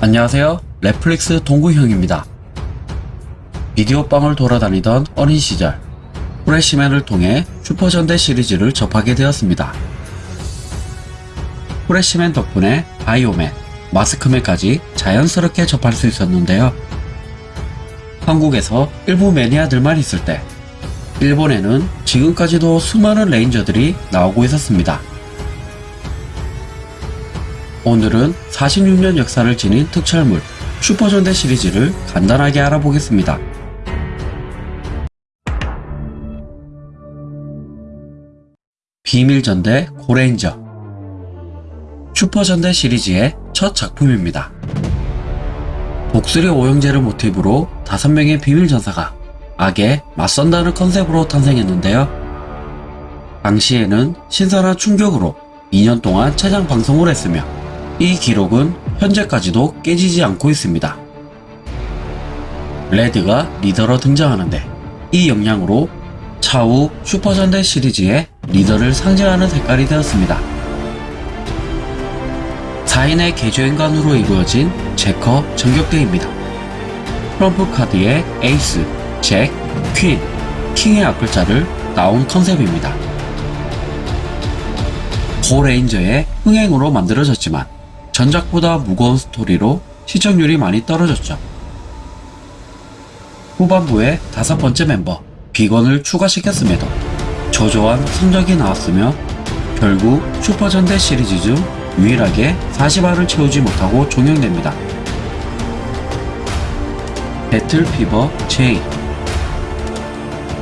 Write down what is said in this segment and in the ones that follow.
안녕하세요. 넷플릭스 동구형입니다. 비디오방을 돌아다니던 어린 시절, 프레시맨을 통해 슈퍼전대 시리즈를 접하게 되었습니다. 프레시맨 덕분에 바이오맨, 마스크맨까지 자연스럽게 접할 수 있었는데요. 한국에서 일부 매니아들만 있을 때, 일본에는 지금까지도 수많은 레인저들이 나오고 있었습니다. 오늘은 46년 역사를 지닌 특촬물 슈퍼전대 시리즈를 간단하게 알아보겠습니다. 비밀전대 고레인저 슈퍼전대 시리즈의 첫 작품입니다. 독수리 오형제를 모티브로 5명의 비밀전사가 악에 맞선다는 컨셉으로 탄생했는데요. 당시에는 신선한 충격으로 2년 동안 최장 방송을 했으며 이 기록은 현재까지도 깨지지 않고 있습니다. 레드가 리더로 등장하는데 이 영향으로 차후 슈퍼전대 시리즈의 리더를 상징하는 색깔이 되었습니다. 4인의 개조인간으로 이루어진 제커 전격대입니다. 트럼프 카드의 에이스, 잭, 퀸, 킹의 앞글자를 따온 컨셉입니다. 고레인저의 흥행으로 만들어졌지만 전작보다 무거운 스토리로 시청률이 많이 떨어졌죠. 후반부에 다섯 번째 멤버 빅원을 추가시켰음에도 저조한 성적이 나왔으며 결국 슈퍼전대 시리즈 중 유일하게 40화를 채우지 못하고 종영됩니다. 배틀피버 J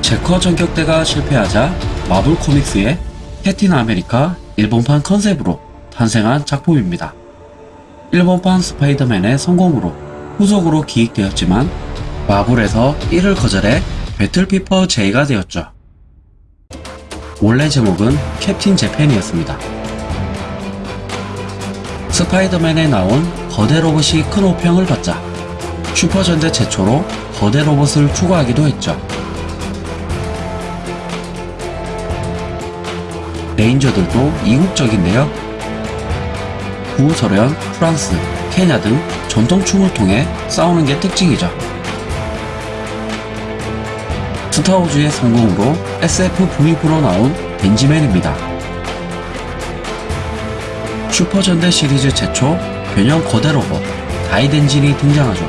제커 전격대가 실패하자 마블 코믹스의 캡틴 아메리카 일본판 컨셉으로 탄생한 작품입니다. 일본판 스파이더맨의 성공으로 후속으로 기획되었지만 마블에서 이를 거절해 배틀피버 J가 되었죠. 원래 제목은 캡틴 재팬이었습니다. 스파이더맨에 나온 거대 로봇이 큰 호평을 받자 슈퍼전대 최초로 거대 로봇을 추가하기도 했죠. 레인저들도 이국적인데요. 구소련, 프랑스, 케냐 등 전통춤을 통해 싸우는 게 특징이죠. 스타워즈의 성공으로 SF 브이프로 나온 벤지맨입니다. 슈퍼전대 시리즈 최초 변형 거대 로봇 다이덴진이 등장하죠.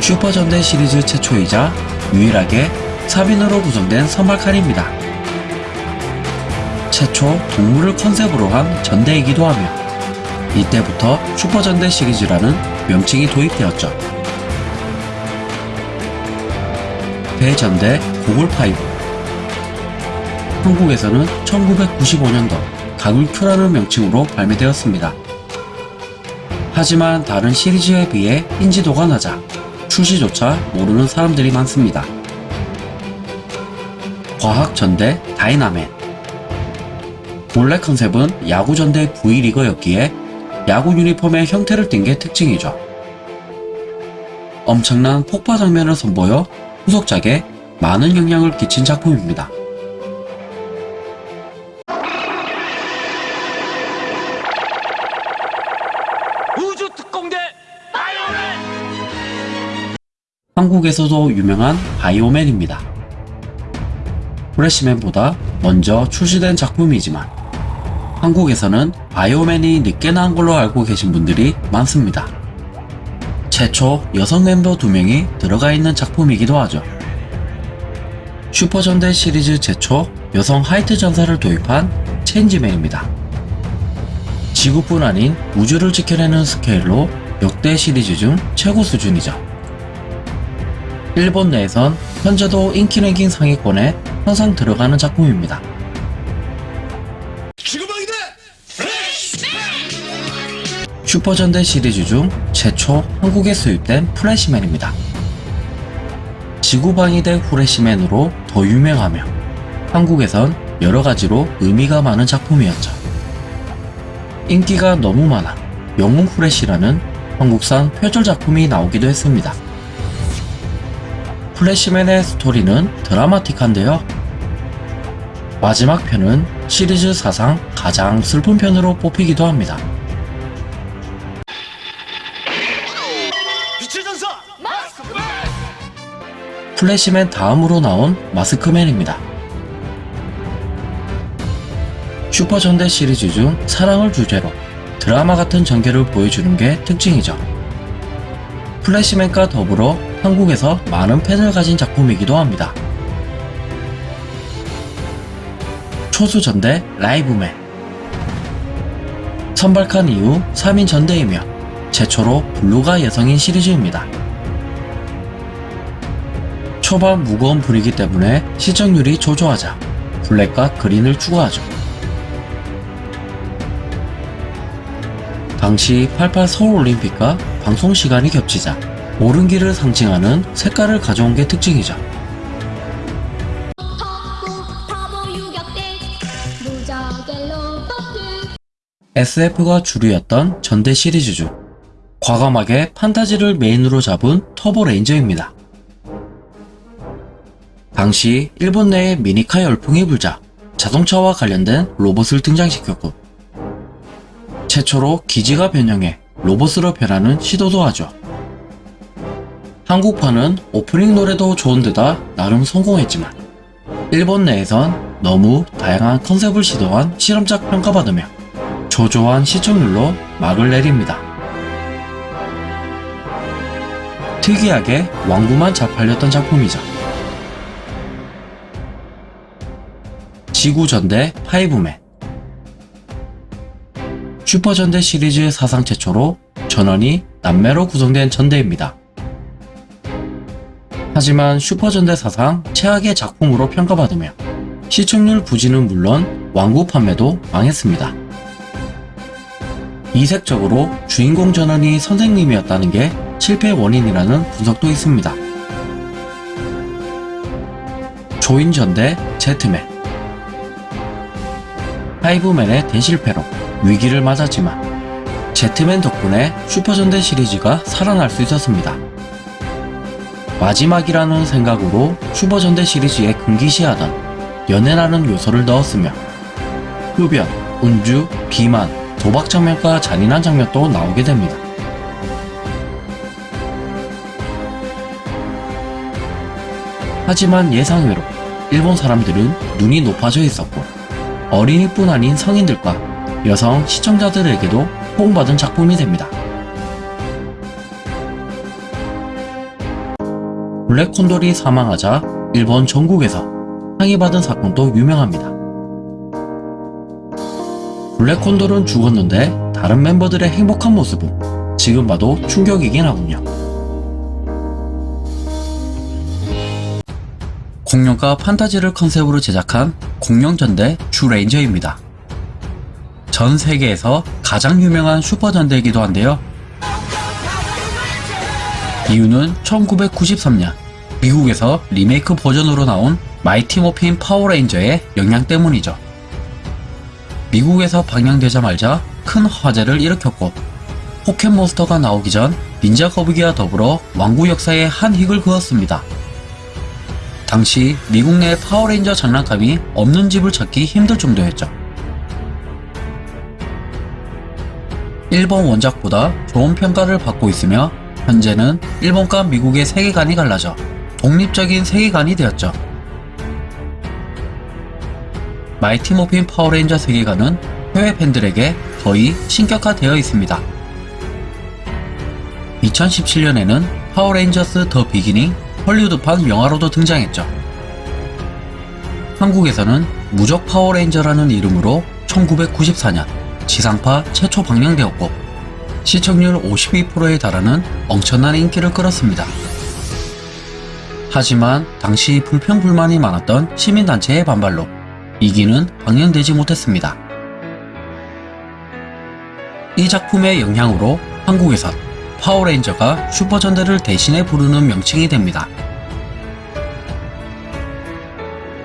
슈퍼전대 시리즈 최초이자 유일하게 3인으로 구성된 선발칸입니다. 최초 동물을 컨셉으로 한 전대이기도 하며 이때부터 슈퍼전대 시리즈라는 명칭이 도입되었죠. 대전대 고골파이브 한국에서는 1995년도 가굴큐라는 명칭으로 발매되었습니다. 하지만 다른 시리즈에 비해 인지도가 낮아 출시조차 모르는 사람들이 많습니다. 과학전대 다이나맨 본래 컨셉은 야구전대 V리거였기에 야구 유니폼의 형태를 띈 게 특징이죠. 엄청난 폭파 장면을 선보여 후속작에 많은 영향을 끼친 작품입니다. 우주 특공대 바이오맨 한국에서도 유명한 바이오맨입니다. 프레시맨보다 먼저 출시된 작품이지만 한국에서는 바이오맨이 늦게 나온 걸로 알고 계신 분들이 많습니다. 최초 여성 멤버 2명이 들어가 있는 작품이기도 하죠. 슈퍼전대 시리즈 최초 여성 화이트 전사를 도입한 체인지맨입니다. 지구뿐 아닌 우주를 지켜내는 스케일로 역대 시리즈 중 최고 수준이죠. 일본 내에선 현재도 인기 랭킹 상위권에 항상 들어가는 작품입니다. 슈퍼전대 시리즈 중 최초 한국에 수입된 프레시맨입니다. 지구방위대 후레시맨으로 더 유명하며 한국에선 여러가지로 의미가 많은 작품이었죠. 인기가 너무 많아 영웅 후레시라는 한국산 표절 작품이 나오기도 했습니다. 플래시맨의 스토리는 드라마틱한데요. 마지막 편은 시리즈 사상 가장 슬픈 편으로 뽑히기도 합니다. 플래시맨 다음으로 나온 마스크맨입니다. 슈퍼전대 시리즈 중 사랑을 주제로 드라마 같은 전개를 보여주는 게 특징이죠. 플래시맨과 더불어 한국에서 많은 팬을 가진 작품이기도 합니다. 초수전대 라이브맨 선발칸 이후 3인 전대이며 최초로 블루가 여성인 시리즈입니다. 초반 무거운 분위기 때문에 시청률이 조조하자 블랙과 그린을 추구하죠. 당시 88 서울올림픽과 방송 시간이 겹치자 길을 상징하는 색깔을 가져온 게 특징이죠. SF가 주류였던 전대 시리즈 중 과감하게 판타지를 메인으로 잡은 터보 레인저입니다. 당시 일본 내에 미니카 열풍이 불자 자동차와 관련된 로봇을 등장시켰고 최초로 기지가 변형해 로봇으로 변하는 시도도 하죠. 한국판은 오프닝 노래도 좋은 데다 나름 성공했지만 일본 내에선 너무 다양한 컨셉을 시도한 실험작 평가받으며 조조한 시청률로 막을 내립니다. 특이하게 왕구만 잘 팔렸던 작품이죠. 지구전대 파이브맨 슈퍼전대 시리즈 사상 최초로 전원이 남매로 구성된 전대입니다. 하지만 슈퍼전대 사상 최악의 작품으로 평가받으며 시청률 부진은 물론 왕구 판매도 망했습니다. 이색적으로 주인공 전원이 선생님이었다는 게 실패 원인이라는 분석도 있습니다. 조인전 대 제트맨 파이브맨의 대실패로 위기를 맞았지만 제트맨 덕분에 슈퍼전대 시리즈가 살아날 수 있었습니다. 마지막이라는 생각으로 슈퍼전대 시리즈에 금기시하던 연애라는 요소를 넣었으며 흡연, 음주, 비만, 도박 장면과 잔인한 장면도 나오게 됩니다. 하지만 예상외로 일본 사람들은 눈이 높아져 있었고 어린이뿐 아닌 성인들과 여성 시청자들에게도 호응받은 작품이 됩니다. 블랙 콘돌이 사망하자 일본 전국에서 항의받은 사건도 유명합니다. 블랙 콘돌은 죽었는데 다른 멤버들의 행복한 모습은 지금 봐도 충격이긴 하군요. 공룡과 판타지를 컨셉으로 제작한 공룡전대 주레인저입니다. 전 세계에서 가장 유명한 슈퍼전대이기도 한데요. 이유는 1993년 미국에서 리메이크 버전으로 나온 마이티 모핀 파워레인저의 영향 때문이죠. 미국에서 방영되자마자 큰 화제를 일으켰고 포켓몬스터가 나오기 전 닌자 거북이와 더불어 완구 역사에 한 획을 그었습니다. 당시 미국 내 파워레인저 장난감이 없는 집을 찾기 힘들 정도였죠. 일본 원작보다 좋은 평가를 받고 있으며 현재는 일본과 미국의 세계관이 갈라져 독립적인 세계관이 되었죠. 마이티 모핀 파워레인저 세계관은 해외 팬들에게 거의 신격화되어 있습니다. 2017년에는 파워레인저스 더 비기닝 헐리우드판 영화로도 등장했죠. 한국에서는 무적 파워레인저라는 이름으로 1994년 지상파 최초 방영되었고 시청률 52%에 달하는 엄청난 인기를 끌었습니다. 하지만 당시 불평불만이 많았던 시민단체의 반발로 2기는 방영되지 못했습니다. 이 작품의 영향으로 한국에선 파워레인저가 슈퍼전대를 대신해 부르는 명칭이 됩니다.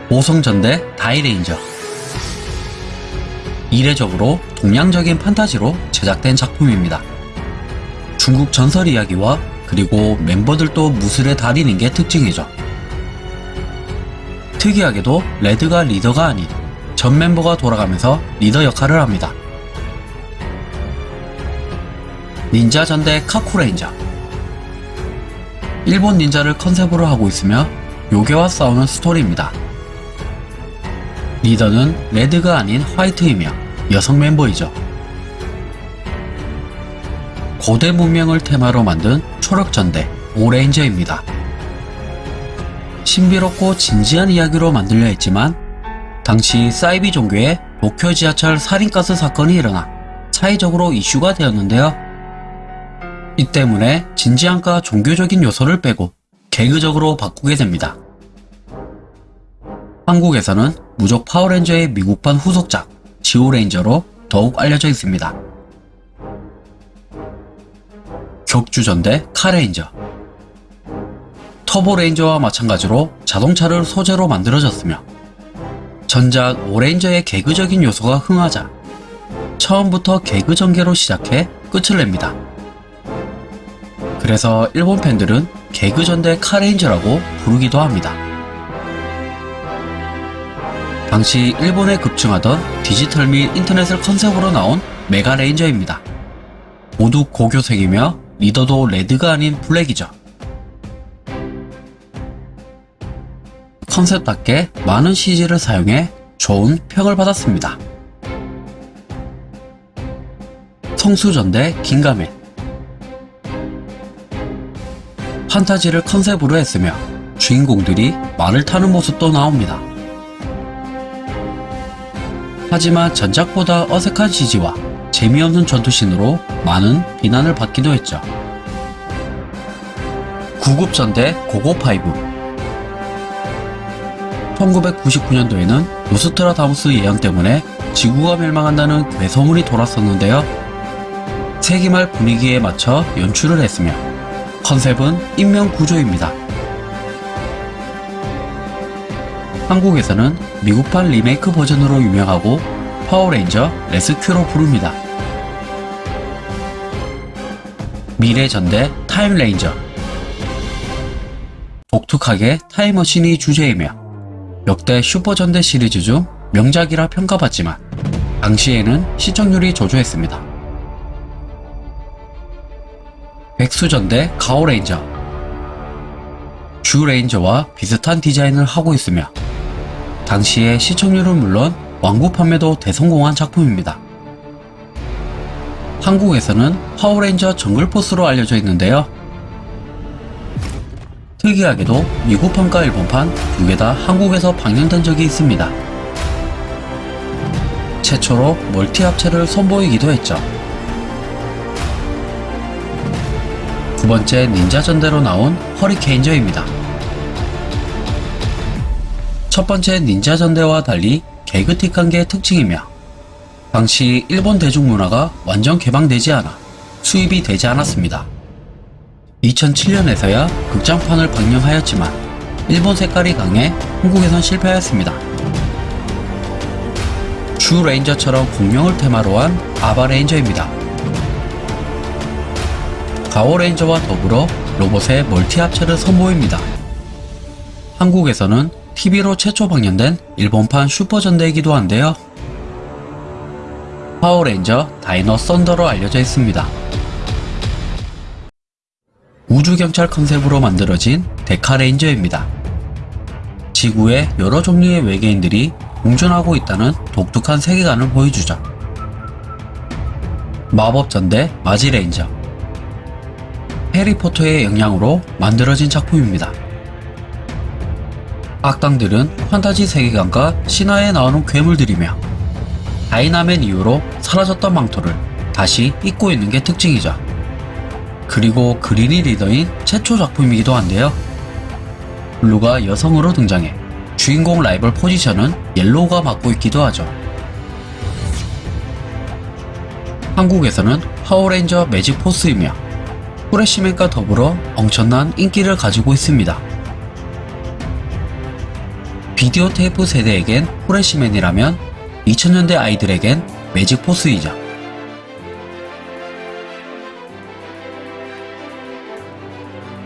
오성전대 다이레인저 이례적으로 동양적인 판타지로 제작된 작품입니다. 중국 전설 이야기와 그리고 멤버들도 무술에 달인인 게 특징이죠. 특이하게도 레드가 리더가 아닌 전 멤버가 돌아가면서 리더 역할을 합니다. 닌자전대 카쿠레인저 일본 닌자를 컨셉으로 하고 있으며 요괴와 싸우는 스토리입니다. 리더는 레드가 아닌 화이트이며 여성 멤버이죠. 고대 문명을 테마로 만든 초력전대 오레인저입니다. 신비롭고 진지한 이야기로 만들려 했지만 당시 사이비 종교의 도쿄 지하철 살인가스 사건이 일어나 사회적으로 이슈가 되었는데요. 이 때문에 진지함과 종교적인 요소를 빼고 개그적으로 바꾸게 됩니다. 한국에서는 무적 파워레인저의 미국판 후속작 지오레인저로 더욱 알려져 있습니다. 격주전대 카레인저 터보레인저와 마찬가지로 자동차를 소재로 만들어졌으며 전작 오레인저의 개그적인 요소가 흥하자 처음부터 개그 전개로 시작해 끝을 냅니다. 그래서 일본 팬들은 개그 전대 카레인저라고 부르기도 합니다. 당시 일본에 급증하던 디지털 및 인터넷을 컨셉으로 나온 메가레인저입니다. 모두 고교생이며 리더도 레드가 아닌 블랙이죠. 컨셉답게 많은 CG를 사용해 좋은 평을 받았습니다. 성수전대 긴가맨 판타지를 컨셉으로 했으며 주인공들이 말을 타는 모습도 나옵니다. 하지만 전작보다 어색한 CG와 재미없는 전투신으로 많은 비난을 받기도 했죠. 구급전대 고고파이브 1999년도에는 노스트라다무스 예언 때문에 지구가 멸망한다는 괴소문이 돌았었는데요. 세기말 분위기에 맞춰 연출을 했으며 컨셉은 인명구조입니다. 한국에서는 미국판 리메이크 버전으로 유명하고 파워레인저 레스큐로 부릅니다. 미래전대 타임레인저 독특하게 타임머신이 주제이며 역대 슈퍼전대 시리즈 중 명작이라 평가받지만 당시에는 시청률이 저조했습니다. 백수전대 가오레인저 쥬레인저와 비슷한 디자인을 하고 있으며 당시의 시청률은 물론 완구 판매도 대성공한 작품입니다. 한국에서는 파워레인저 정글포스로 알려져 있는데요. 특이하게도 미국판과 일본판 두 개 다 한국에서 방영된 적이 있습니다. 최초로 멀티 합체를 선보이기도 했죠. 번째 닌자 전대로 나온 허리케인저입니다. 첫 번째 닌자 전대와 달리 개그틱한 게 특징이며 당시 일본 대중문화가 완전 개방되지 않아 수입이 되지 않았습니다. 2007년에서야 극장판을 방영하였지만 일본 색깔이 강해 한국에선 실패하였습니다. 쥬레인저처럼 공룡을 테마로 한 아바레인저입니다. 가오레인저와 더불어 로봇의 멀티 합체를 선보입니다. 한국에서는 TV로 최초 방영된 일본판 슈퍼전대이기도 한데요. 파워레인저 다이노 썬더로 알려져 있습니다. 우주경찰 컨셉으로 만들어진 데카레인저입니다. 지구에 여러 종류의 외계인들이 공존하고 있다는 독특한 세계관을 보여주죠. 마법전대 마지레인저 해리포터의 영향으로 만들어진 작품입니다. 악당들은 판타지 세계관과 신화에 나오는 괴물들이며 다이나맨 이후로 사라졌던 망토를 다시 입고 있는 게 특징이죠. 그리고 그린이 리더인 최초 작품이기도 한데요. 블루가 여성으로 등장해 주인공 라이벌 포지션은 옐로우가 맡고 있기도 하죠. 한국에서는 파워레인저 매직 포스이며 프레시맨과 더불어 엄청난 인기를 가지고 있습니다. 비디오 테이프 세대에겐 프레시맨이라면 2000년대 아이들에겐 매직 포스이죠.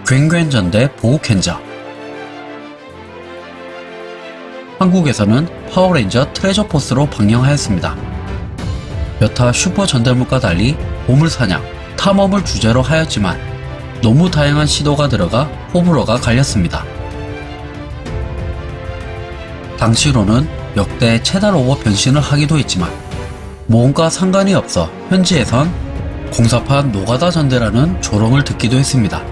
굉굉전대 보우켄저 한국에서는 파워레인저 트레저 포스로 방영하였습니다. 여타 슈퍼 전대물과 달리 보물사냥, 탐험을 주제로 하였지만 너무 다양한 시도가 들어가 호불호가 갈렸습니다. 당시로는 역대 최단 오버 변신을 하기도 했지만 모험과 상관이 없어 현지에선 공사판 노가다 전대라는 조롱을 듣기도 했습니다.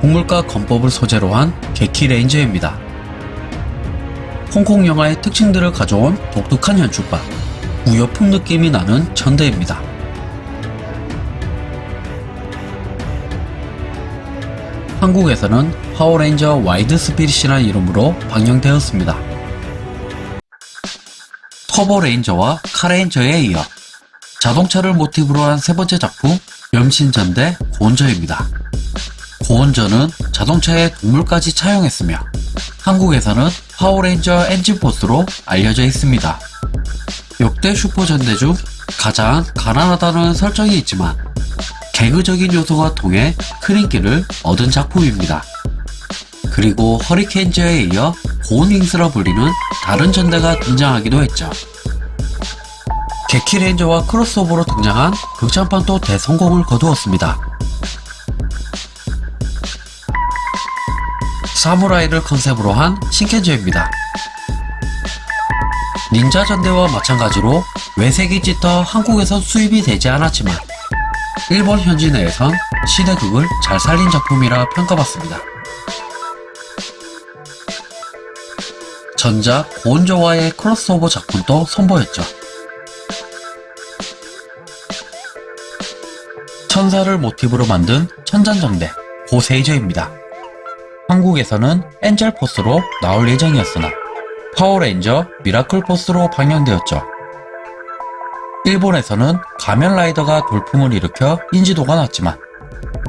동물과 권법을 소재로 한 게키레인저입니다. 홍콩 영화의 특징들을 가져온 독특한 연출과 무협풍 느낌이 나는 전대입니다. 한국에서는 파워레인저 와일드 스피릿이라는 이름으로 방영되었습니다. 터보레인저와 카레인저에 이어 자동차를 모티브로 한 세 번째 작품 염신전대 고온저입니다. 고온저는 자동차에 동물까지 차용했으며 한국에서는 파워레인저 엔진포스로 알려져 있습니다. 역대 슈퍼전대 중 가장 가난하다는 설정이 있지만 개그적인 요소가 통해 큰 인기를 얻은 작품입니다. 그리고 허리케인저에 이어 고운윙스라 불리는 다른 전대가 등장하기도 했죠. 개키레인저와 크로스오버로 등장한 극장판도 대성공을 거두었습니다. 사무라이를 컨셉으로 한 신켄저입니다. 닌자 전대와 마찬가지로 외색이 짙어 한국에서 수입이 되지 않았지만 일본 현지 내에선 시대극을 잘 살린 작품이라 평가받습니다. 전작 고은조와의 크로스오버 작품도 선보였죠. 천사를 모티브로 만든 천잔정대 고세이저입니다. 한국에서는 엔젤 포스로 나올 예정이었으나 파워레인저 미라클 포스로 방영되었죠. 일본에서는 가면라이더가 돌풍을 일으켜 인지도가 낮지만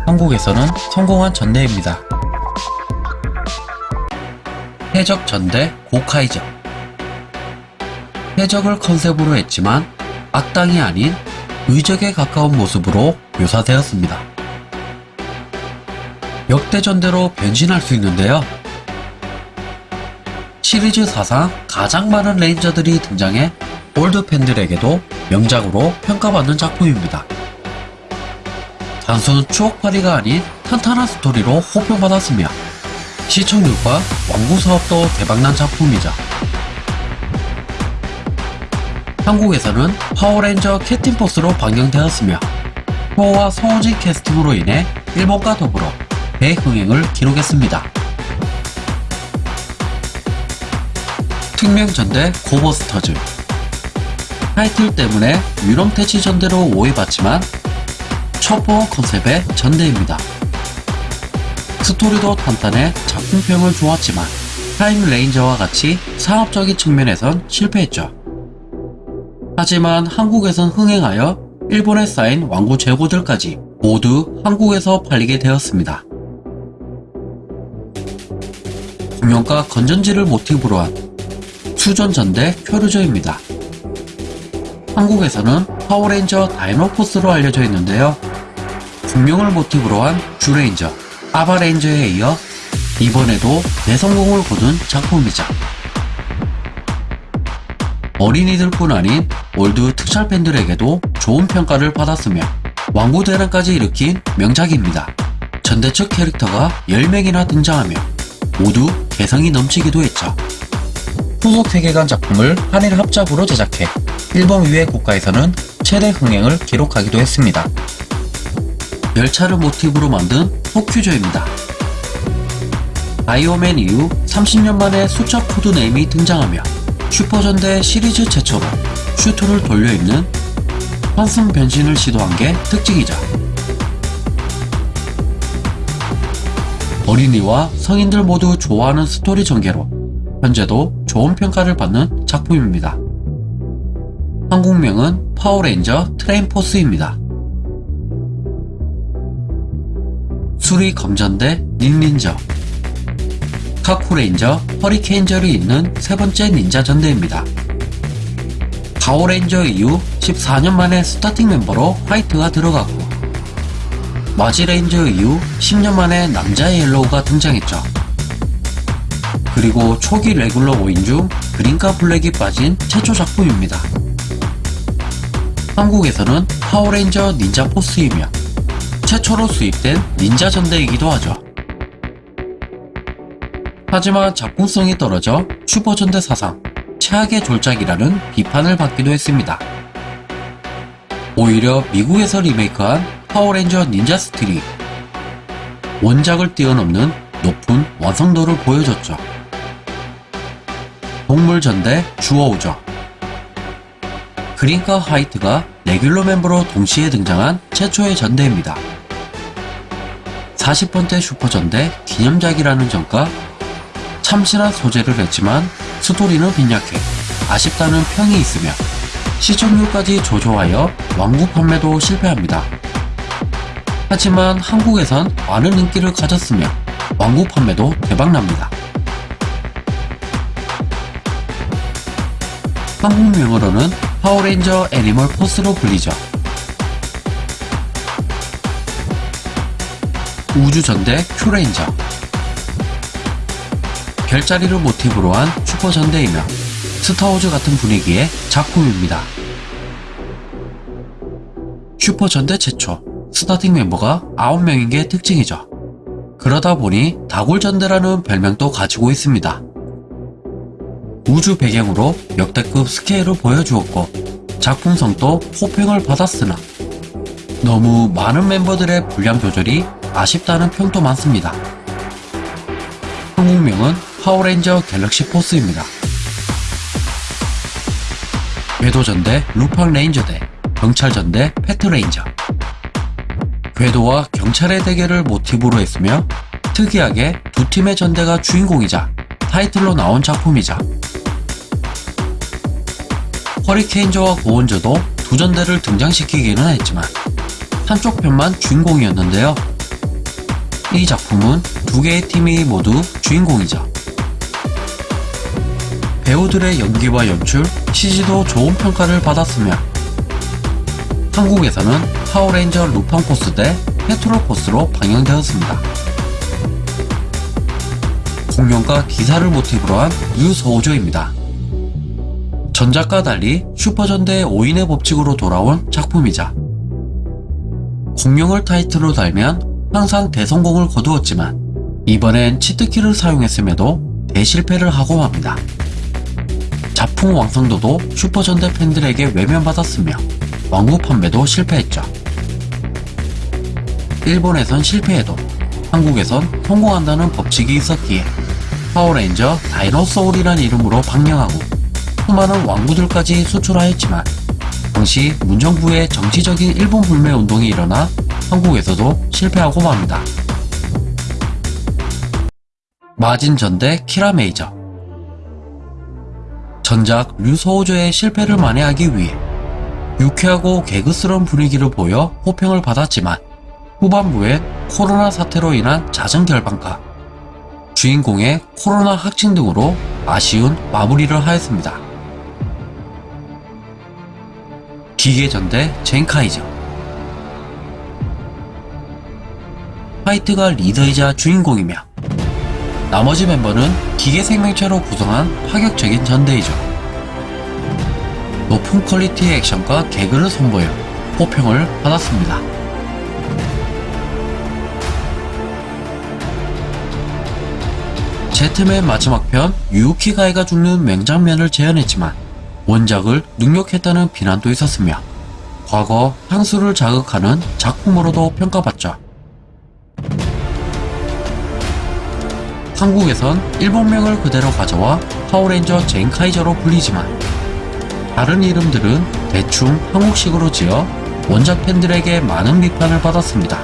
한국에서는 성공한 전대입니다. 해적 전대 고카이저 해적을 컨셉으로 했지만 악당이 아닌 의적에 가까운 모습으로 묘사되었습니다. 역대 전대로 변신할 수 있는데요. 시리즈 사상 가장 많은 레인저들이 등장해 올드 팬들에게도 명작으로 평가받는 작품입니다. 단순 추억팔이가 아닌 탄탄한 스토리로 호평받았으며 시청률과 완구 사업도 대박난 작품이죠. 한국에서는 파워레인저 캡틴포스로 방영되었으며 프로 성우진 캐스팅으로 인해 일본과 더불어 대흥행을 기록했습니다. 특명전대 고버스터즈 타이틀 때문에 유령퇴치 전대로 오해받지만 첩보 컨셉의 전대입니다. 스토리도 탄탄해 작품평은 좋았지만 타임레인저와 같이 상업적인 측면에선 실패했죠. 하지만 한국에선 흥행하여 일본에 쌓인 완구 재고들까지 모두 한국에서 팔리게 되었습니다. 공룡과 건전지를 모티브로 한 수전전대 쿄류저입니다. 한국에서는 파워레인저 다이노포스로 알려져 있는데요. 공룡을 모티브로 한 주레인저, 아바레인저에 이어 이번에도 대성공을 거둔 작품이자 어린이들뿐 아닌 올드 특촬 팬들에게도 좋은 평가를 받았으며 완구 대란까지 일으킨 명작입니다. 전대 측 캐릭터가 10명이나 등장하며 모두 개성이 넘치기도 했죠. 후속 세계관 작품을 한일 합작으로 제작해 일본 외의 국가에서는 최대 흥행을 기록하기도 했습니다. 열차를 모티브로 만든 토큐저입니다. 바이오맨 이후 30년 만에 숫자 코드 네임이 등장하며 슈퍼전대 시리즈 최초로 슈트를 돌려입는 환승 변신을 시도한 게 특징이죠. 어린이와 성인들 모두 좋아하는 스토리 전개로 현재도 좋은 평가를 받는 작품입니다. 한국명은 파워레인저 트레인포스입니다. 수리검전대 닌닌저 카쿠레인저 허리케인저를 잇는 세 번째 닌자 전대입니다. 가오레인저 이후 14년 만에 스타팅 멤버로 화이트가 들어가고 마지레인저 이후 10년 만에 남자 옐로우가 등장했죠. 그리고 초기 레귤러 5인 중 그린과 블랙이 빠진 최초 작품입니다. 한국에서는 파워레인저 닌자 포스이며 최초로 수입된 닌자 전대이기도 하죠. 하지만 작품성이 떨어져 슈퍼 전대 사상 최악의 졸작이라는 비판을 받기도 했습니다. 오히려 미국에서 리메이크한 파워레인저 닌자 스틸이 원작을 뛰어넘는 높은 완성도를 보여줬죠. 동물 전대 주어우죠. 그린카 화이트가 레귤러 멤버로 동시에 등장한 최초의 전대입니다. 40번째 슈퍼전대 기념작이라는 점과 참신한 소재를 했지만 스토리는 빈약해 아쉽다는 평이 있으며 시청률까지 조조하여 완구 판매도 실패합니다. 하지만 한국에선 많은 인기를 가졌으며 완구 판매도 대박납니다. 한국명으로는 파워레인저 애니멀 포스로 불리죠. 우주전대 큐레인저 별자리를 모티브로 한 슈퍼전대이며 스타워즈 같은 분위기의 작품입니다. 슈퍼전대 최초 스타팅 멤버가 9명인 게 특징이죠. 그러다 보니 다굴전대라는 별명도 가지고 있습니다. 우주 배경으로 역대급 스케일을 보여주었고 작품성도 호평을 받았으나 너무 많은 멤버들의 분량 조절이 아쉽다는 평도 많습니다. 한국명은 파워레인저 갤럭시 포스입니다. 궤도전 대 루팡 레인저 대 경찰전 대 패트레인저 궤도와 경찰의 대결을 모티브로 했으며 특이하게 두 팀의 전대가 주인공이자 타이틀로 나온 작품이자 허리케인저와 고온저도 두 전대를 등장시키기는 했지만 한쪽 편만 주인공이었는데요. 이 작품은 두 개의 팀이 모두 주인공이죠. 배우들의 연기와 연출, CG도 좋은 평가를 받았으며 한국에서는 파워레인저 루팡 포스 대 패트롤 포스로 방영되었습니다. 공룡과 기사를 모티브로 한 류소우저입니다. 전작과 달리 슈퍼전대의 5인의 법칙으로 돌아온 작품이자 공룡을 타이틀로 달면 항상 대성공을 거두었지만 이번엔 치트키를 사용했음에도 대실패를 하고 맙니다. 작품 완성도도 슈퍼전대 팬들에게 외면받았으며 완구 판매도 실패했죠. 일본에선 실패해도 한국에선 성공한다는 법칙이 있었기에 파워레인저 다이노소울이라는 이름으로 방영하고 수많은 완구들까지 수출하였지만 당시 문정부의 정치적인 일본 불매 운동이 일어나 한국에서도 실패하고 맙니다. 마진전 대 키라메이저 전작 류소호조의 실패를 만회하기 위해 유쾌하고 개그스러운 분위기를 보여 호평을 받았지만 후반부에 코로나 사태로 인한 잦은 결방과 주인공의 코로나 확진 등으로 아쉬운 마무리를 하였습니다. 기계전대 젠카이저 화이트가 리더이자 주인공이며 나머지 멤버는 기계 생명체로 구성한 파격적인 전대이죠. 높은 퀄리티의 액션과 개그를 선보여 호평을 받았습니다. 제트맨 마지막 편 유우키 가이가 죽는 맹장면을 재현했지만 원작을 능욕했다는 비난도 있었으며 과거 향수를 자극하는 작품으로도 평가받죠. 한국에선 일본명을 그대로 가져와 파워레인저 젠카이저로 불리지만 다른 이름들은 대충 한국식으로 지어 원작 팬들에게 많은 비판을 받았습니다.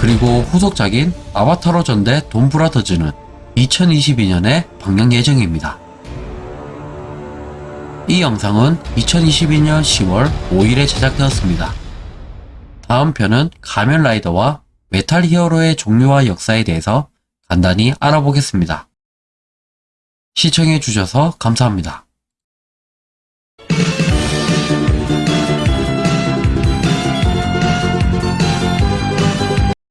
그리고 후속작인 아바타로 전대 돈브라더즈는 2022년에 방영 예정입니다. 이 영상은 2022년 10월 5일에 제작되었습니다. 다음 편은 가면 라이더와 메탈 히어로의 종류와 역사에 대해서 간단히 알아보겠습니다. 시청해주셔서 감사합니다.